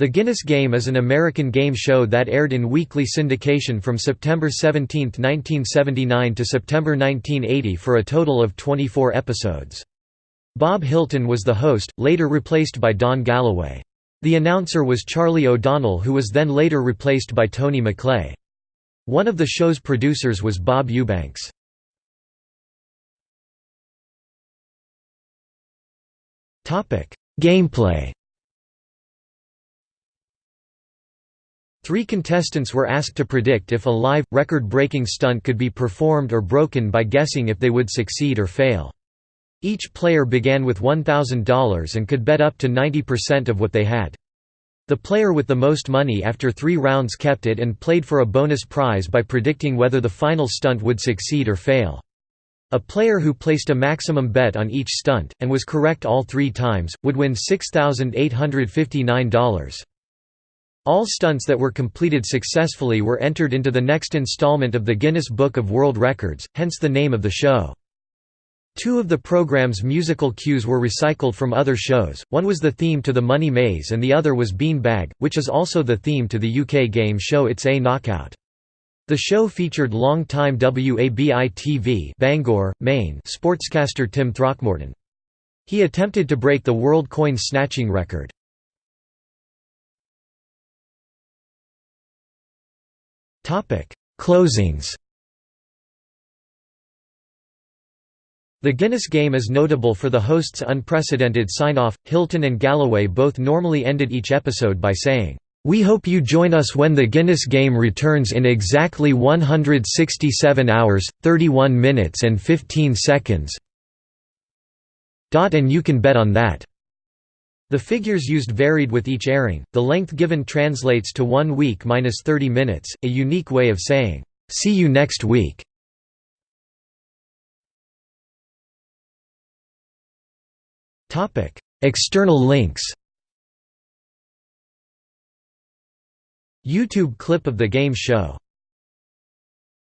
The Guinness Game is an American game show that aired in weekly syndication from September 17, 1979 to September 1980 for a total of 24 episodes. Bob Hilton was the host, later replaced by Don Galloway. The announcer was Charlie O'Donnell who was then later replaced by Tony McClay. One of the show's producers was Bob Eubanks. Gameplay Three contestants were asked to predict if a live, record-breaking stunt could be performed or broken by guessing if they would succeed or fail. Each player began with $1,000 and could bet up to 90% of what they had. The player with the most money after three rounds kept it and played for a bonus prize by predicting whether the final stunt would succeed or fail. A player who placed a maximum bet on each stunt, and was correct all three times, would win $6,859. All stunts that were completed successfully were entered into the next installment of the Guinness Book of World Records, hence the name of the show. Two of the program's musical cues were recycled from other shows, one was the theme to The Money Maze and the other was Bean Bag, which is also the theme to the UK game show It's a Knockout. The show featured long-time WABI-TV Bangor, Maine sportscaster Tim Throckmorton. He attempted to break the world coin snatching record. Closings The Guinness game is notable for the host's unprecedented sign-off. Hilton and Galloway both normally ended each episode by saying, "We hope you join us when the Guinness game returns in exactly 167 hours, 31 minutes and 15 seconds." Dot, and you can bet on that. The figures used varied with each airing, the length given translates to 1 week minus 30 minutes, a unique way of saying, "'See you next week'". External links. YouTube clip of the game show